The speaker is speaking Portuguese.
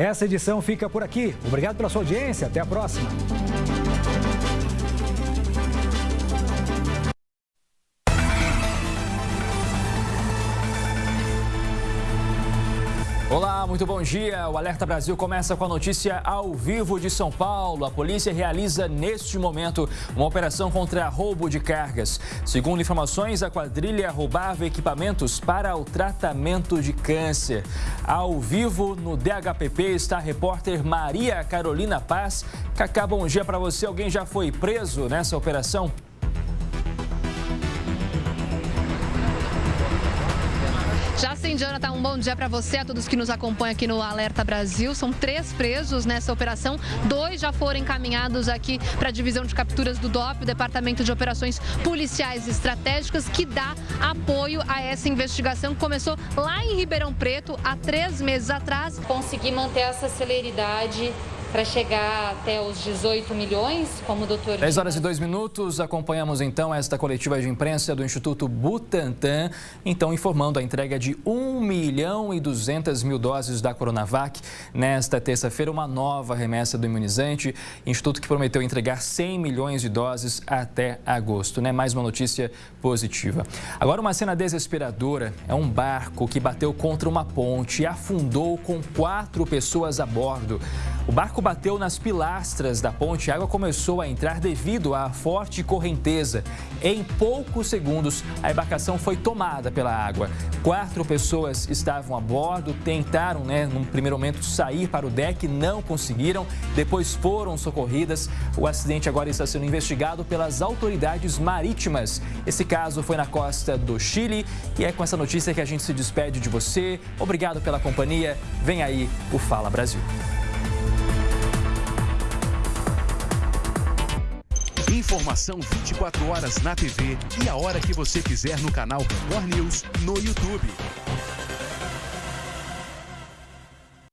Essa edição fica por aqui. Obrigado pela sua audiência. Até a próxima. Olá, muito bom dia. O Alerta Brasil começa com a notícia ao vivo de São Paulo. A polícia realiza neste momento uma operação contra roubo de cargas. Segundo informações, a quadrilha roubava equipamentos para o tratamento de câncer. Ao vivo no DHPP está a repórter Maria Carolina Paz. Cacá, bom dia para você. Alguém já foi preso nessa operação? Já sim, Jonathan, um bom dia para você, a todos que nos acompanham aqui no Alerta Brasil. São três presos nessa operação, dois já foram encaminhados aqui para a divisão de capturas do DOP, Departamento de Operações Policiais Estratégicas, que dá apoio a essa investigação que começou lá em Ribeirão Preto há três meses atrás. Conseguir manter essa celeridade para chegar até os 18 milhões, como o doutor... 10 horas e 2 minutos, acompanhamos então esta coletiva de imprensa do Instituto Butantan, então informando a entrega de 1 milhão e 200 mil doses da Coronavac. Nesta terça-feira, uma nova remessa do imunizante, instituto que prometeu entregar 100 milhões de doses até agosto, né? Mais uma notícia positiva. Agora uma cena desesperadora, é um barco que bateu contra uma ponte e afundou com quatro pessoas a bordo. O barco bateu nas pilastras da ponte e a água começou a entrar devido à forte correnteza. Em poucos segundos, a embarcação foi tomada pela água. Quatro pessoas estavam a bordo, tentaram, né, num primeiro momento, sair para o deck, não conseguiram, depois foram socorridas. O acidente agora está sendo investigado pelas autoridades marítimas. Esse caso foi na costa do Chile e é com essa notícia que a gente se despede de você. Obrigado pela companhia. Vem aí o Fala Brasil. Informação 24 horas na TV e a hora que você quiser no canal Record News no YouTube.